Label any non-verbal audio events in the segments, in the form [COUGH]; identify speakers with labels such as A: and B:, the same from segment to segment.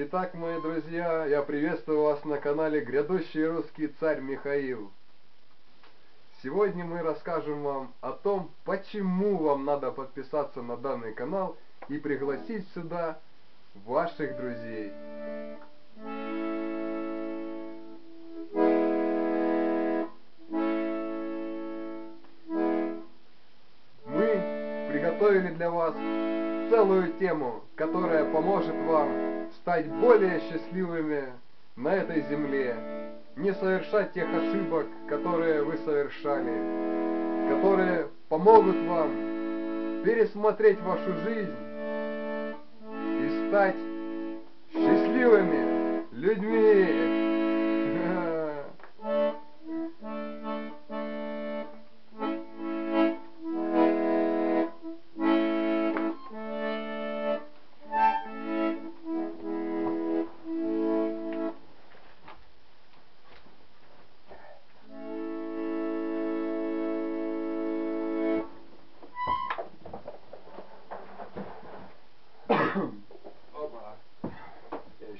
A: Итак, мои друзья, я приветствую вас на канале «Грядущий русский царь Михаил». Сегодня мы расскажем вам о том, почему вам надо подписаться на данный канал и пригласить сюда ваших друзей. Мы приготовили для вас целую тему, которая поможет вам стать более счастливыми на этой земле, не совершать тех ошибок, которые вы совершали, которые помогут вам пересмотреть вашу жизнь и стать счастливыми людьми.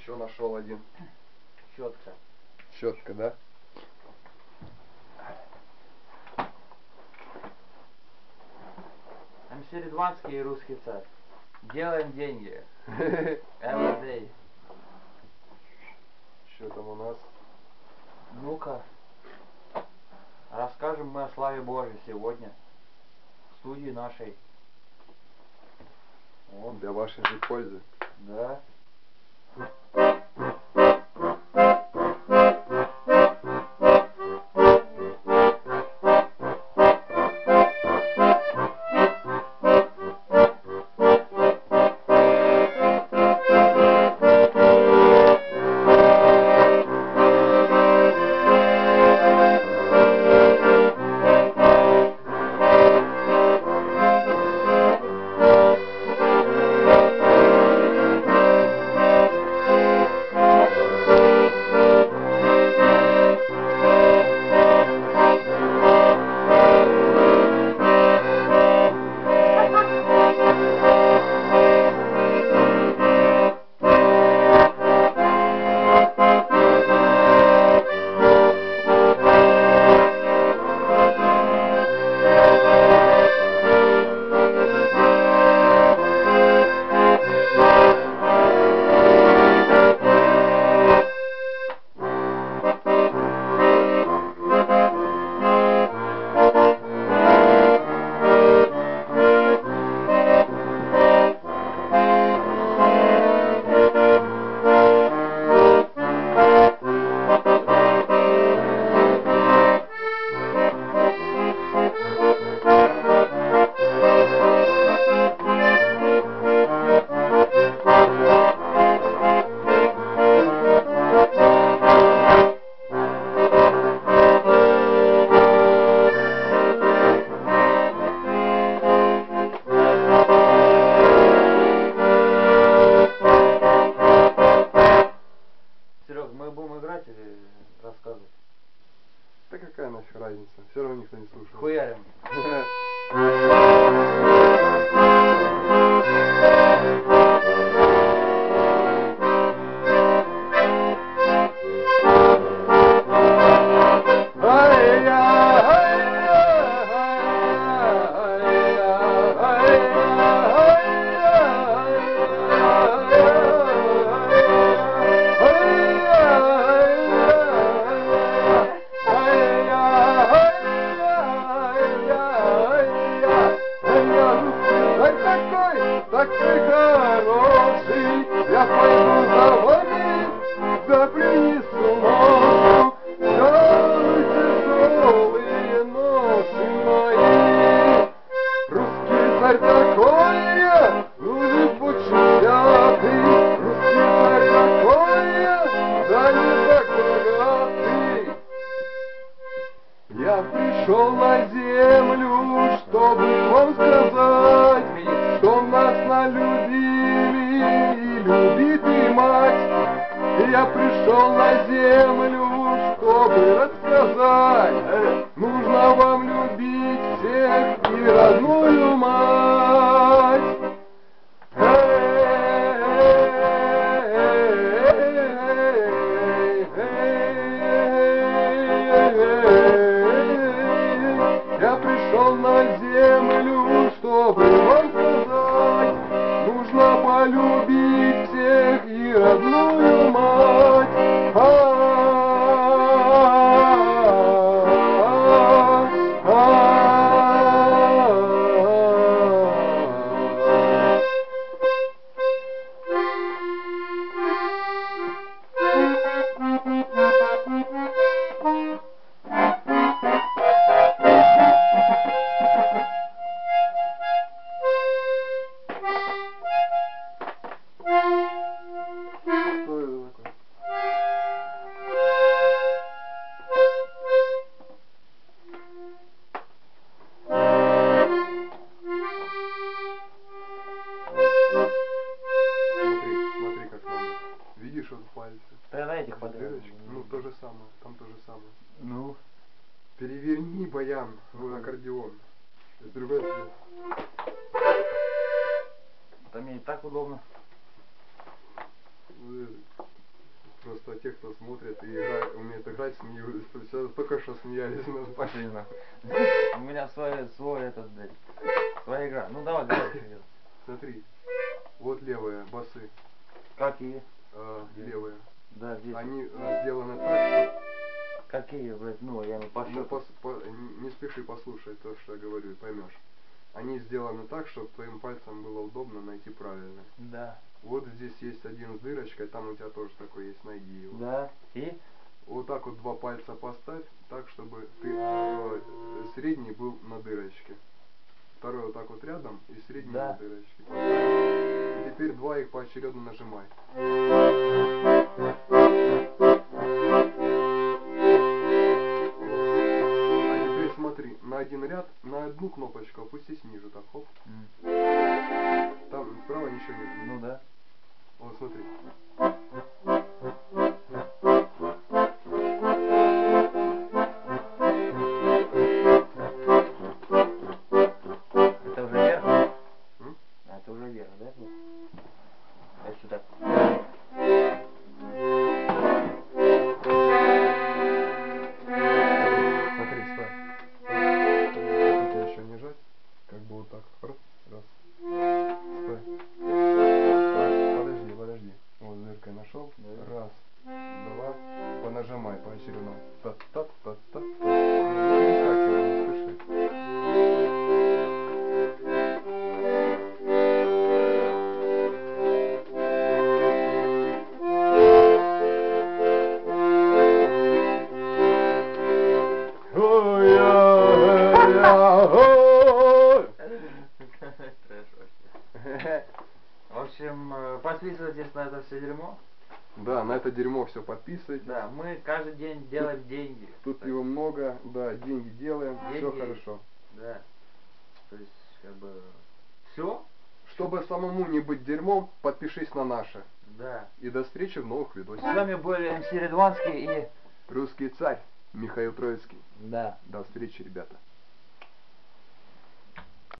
A: Еще нашел один.
B: Щетка.
A: Щетка, да?
B: МС Ридванский и русский царь. Делаем деньги. [LAUGHS] Every day.
A: Что там у нас?
B: Ну-ка. Расскажем мы о славе Божьей сегодня. В студии нашей.
A: Вот, для вашей же пользы.
B: Да.
A: Thank пришел на землю, чтобы вам сказать, что нас налюбили и любит и мать. Я пришел на землю, Баян,
B: Ладно.
A: аккордеон. С другой стороны.
B: Это мне и так удобно.
A: Э, Просто те, кто смотрит и играет, умеет играть, смеются. Сейчас только что смеялись над
B: нахуй. У меня свой, свой этот, блядь, своя игра. Ну давай, давай. [COUGHS] что.
A: Смотри, вот левые басы,
B: Какие?
A: э, левые.
B: Да, здесь.
A: Они э, сделаны так,
B: Какие, блядь, ну, я не
A: что ну,
B: пошел.
A: пос- по- не- спеши послушать то, что я говорю, и поймешь. Они сделаны так, чтобы твоим пальцем было удобно найти правильно.
B: Да.
A: Вот здесь есть один с дырочкой, там у тебя тоже такой есть, найди его.
B: Да. И?
A: Вот так вот два пальца поставь, так, чтобы ты э, средний был на дырочке. Второй вот так вот рядом и средний
B: Да.
A: на дырочке. И теперь два их поочередно нажимай.
B: Подписывайтесь на это все дерьмо.
A: Да, на это дерьмо все подписывайтесь.
B: Да, мы каждый день делаем деньги.
A: Тут его много, да, деньги делаем, все
B: Деньги.
A: хорошо.
B: Да. То есть, как бы, все?
A: Чтобы самому не быть дерьмом, подпишись на наше.
B: Да.
A: И до встречи в новых
B: С
A: видосах.
B: вами были МС Редванский и...
A: Русский царь Михаил Троицкий.
B: Да.
A: До встречи, ребята.